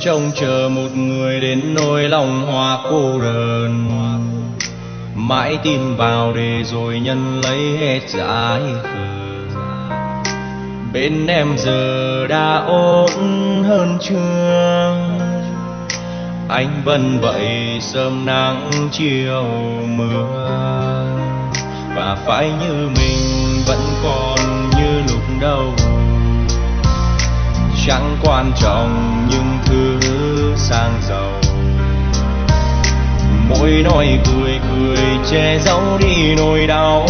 trông chờ một người đến nỗi lòng hoa cô đơn mãi tin vào để rồi nhân lấy hết giải khờ bên em giờ đã ổn hơn chưa anh vẫn vậy sớm nắng chiều mưa. Và phải như mình vẫn còn như lúc đầu. Chẳng quan trọng những thứ sang giàu. Mỗi nói cười cười che giấu đi nỗi đau.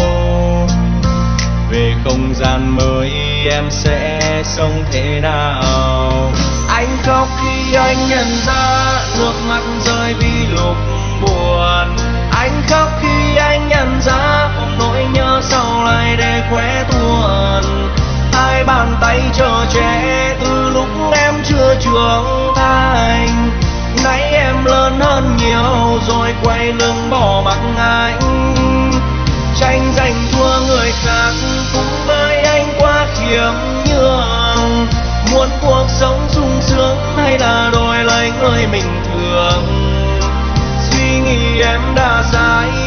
Về không gian mới em sẽ sống thế nào? Anh khóc khi anh nhận ra nước mắt rơi vì lúc buồn. Anh khóc khi anh nhận ra ôm nỗi nhớ sau lại để quét rồi quay lưng bỏ mặc anh tranh giành thua người khác cũng với anh quá khiêm nhường. Muốn cuộc sống sung sướng hay là đổi lấy người mình thường? Suy nghĩ em đã sai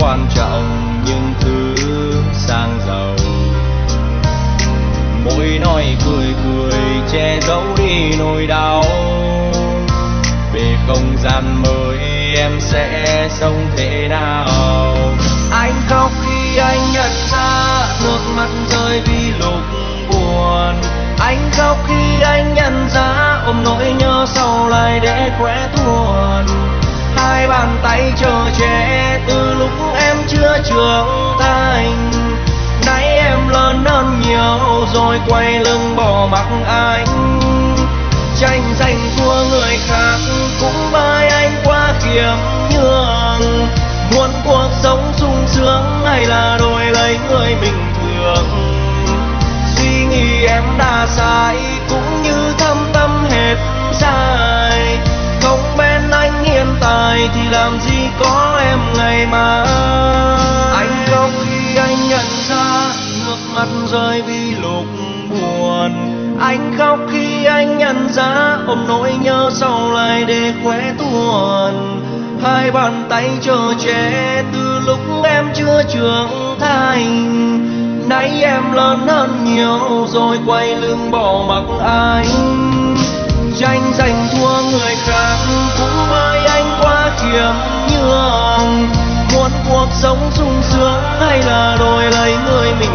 quan trọng những thứ sang giàu. Môi nói cười cười che giấu đi nỗi đau. Về không gian mới em sẽ sống thế nào? Anh khóc khi anh nhận ra nước mắt rơi vì lúc buồn. Anh khóc khi anh nhận ra ôm nỗi nhớ sau lại để khỏe tuồn hai bàn tay chờ che chưa trưởng thành. Nay em lớn hơn nhiều rồi quay lưng bỏ mặc anh. Tranh giành thua người khác cũng bay rơi vì lúc buồn. Anh khóc khi anh nhận ra ôm nỗi nhớ sau lại để khỏe tuồn. Hai bàn tay chờ che từ lúc em chưa trưởng thành. Nay em lớn hơn nhiều rồi quay lưng bỏ mặc anh. Tranh giành thua người khác cũng với anh quá khiêm nhường. Muốn cuộc sống sung sướng hay là đổi lấy người mình?